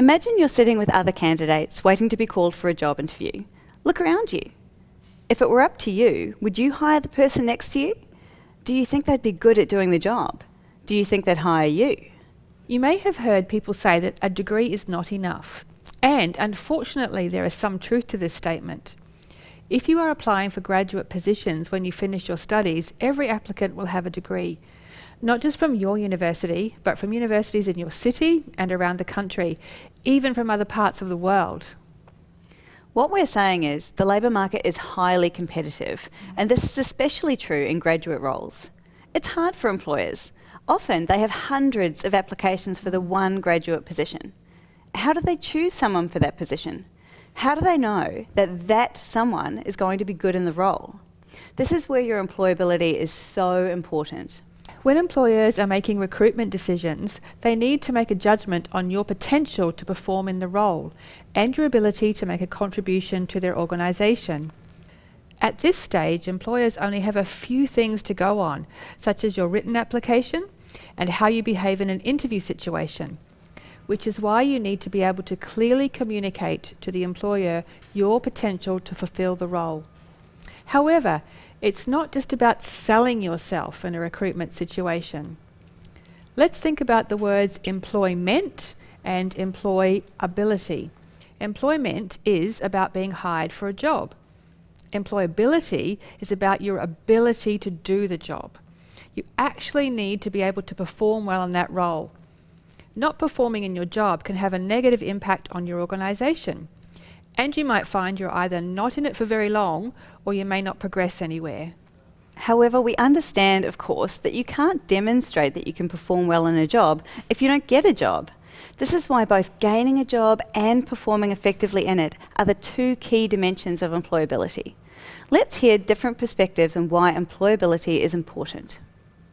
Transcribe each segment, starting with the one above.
Imagine you're sitting with other candidates waiting to be called for a job interview. Look around you. If it were up to you, would you hire the person next to you? Do you think they'd be good at doing the job? Do you think they'd hire you? You may have heard people say that a degree is not enough. And unfortunately, there is some truth to this statement. If you are applying for graduate positions when you finish your studies, every applicant will have a degree, not just from your university, but from universities in your city and around the country, even from other parts of the world. What we're saying is the labour market is highly competitive, and this is especially true in graduate roles. It's hard for employers. Often they have hundreds of applications for the one graduate position. How do they choose someone for that position? How do they know that that someone is going to be good in the role? This is where your employability is so important. When employers are making recruitment decisions, they need to make a judgment on your potential to perform in the role and your ability to make a contribution to their organisation. At this stage, employers only have a few things to go on, such as your written application and how you behave in an interview situation which is why you need to be able to clearly communicate to the employer your potential to fulfill the role. However, it's not just about selling yourself in a recruitment situation. Let's think about the words employment and employability. Employment is about being hired for a job. Employability is about your ability to do the job. You actually need to be able to perform well in that role. Not performing in your job can have a negative impact on your organisation. And you might find you're either not in it for very long or you may not progress anywhere. However, we understand, of course, that you can't demonstrate that you can perform well in a job if you don't get a job. This is why both gaining a job and performing effectively in it are the two key dimensions of employability. Let's hear different perspectives on why employability is important.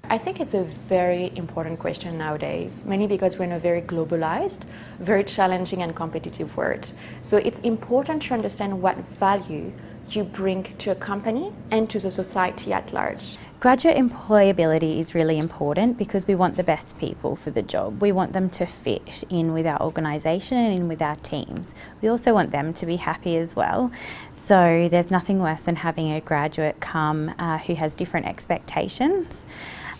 I think it's a very important question nowadays, mainly because we're in a very globalized, very challenging and competitive world. So it's important to understand what value you bring to a company and to the society at large. Graduate employability is really important because we want the best people for the job. We want them to fit in with our organisation and in with our teams. We also want them to be happy as well. So there's nothing worse than having a graduate come uh, who has different expectations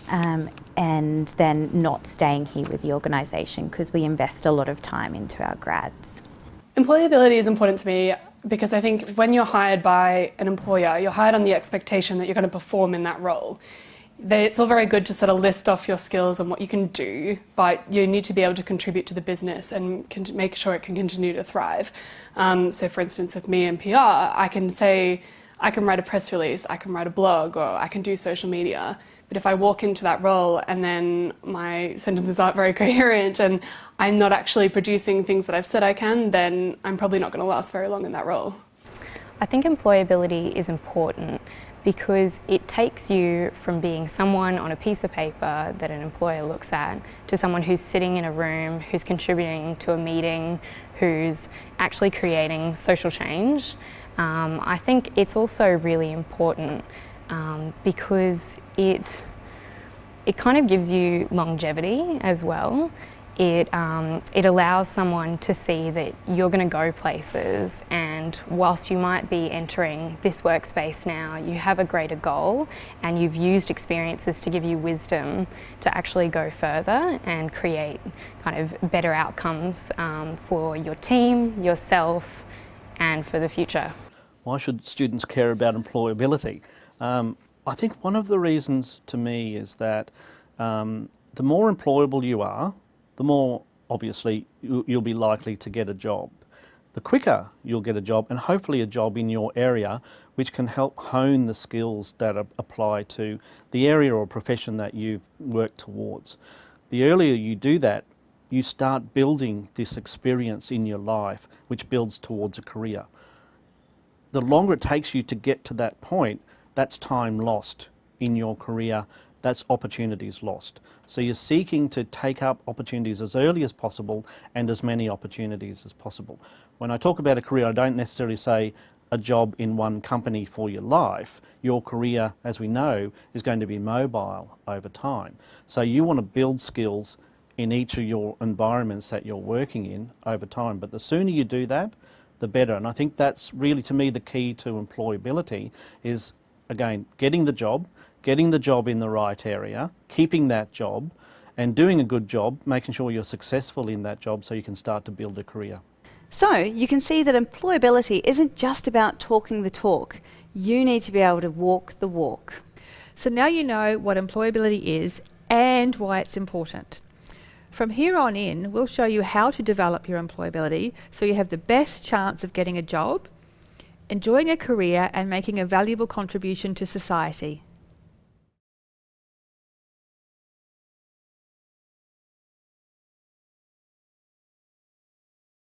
um, and then not staying here with the organisation because we invest a lot of time into our grads. Employability is important to me because I think when you're hired by an employer, you're hired on the expectation that you're going to perform in that role. It's all very good to sort of list off your skills and what you can do, but you need to be able to contribute to the business and make sure it can continue to thrive. Um, so for instance, with me in PR, I can say, I can write a press release, I can write a blog, or I can do social media. But if I walk into that role and then my sentences aren't very coherent and I'm not actually producing things that I've said I can, then I'm probably not going to last very long in that role. I think employability is important because it takes you from being someone on a piece of paper that an employer looks at to someone who's sitting in a room, who's contributing to a meeting, who's actually creating social change. Um, I think it's also really important um, because it, it kind of gives you longevity as well. It, um, it allows someone to see that you're going to go places and whilst you might be entering this workspace now, you have a greater goal and you've used experiences to give you wisdom to actually go further and create kind of better outcomes um, for your team, yourself and for the future. Why should students care about employability? Um, I think one of the reasons to me is that um, the more employable you are, the more obviously you'll be likely to get a job. The quicker you'll get a job and hopefully a job in your area which can help hone the skills that apply to the area or profession that you've worked towards. The earlier you do that, you start building this experience in your life which builds towards a career the longer it takes you to get to that point, that's time lost in your career, that's opportunities lost. So you're seeking to take up opportunities as early as possible and as many opportunities as possible. When I talk about a career, I don't necessarily say a job in one company for your life. Your career, as we know, is going to be mobile over time. So you want to build skills in each of your environments that you're working in over time. But the sooner you do that, the better. And I think that's really, to me, the key to employability is, again, getting the job, getting the job in the right area, keeping that job, and doing a good job, making sure you're successful in that job so you can start to build a career. So you can see that employability isn't just about talking the talk. You need to be able to walk the walk. So now you know what employability is and why it's important. From here on in, we'll show you how to develop your employability so you have the best chance of getting a job, enjoying a career and making a valuable contribution to society.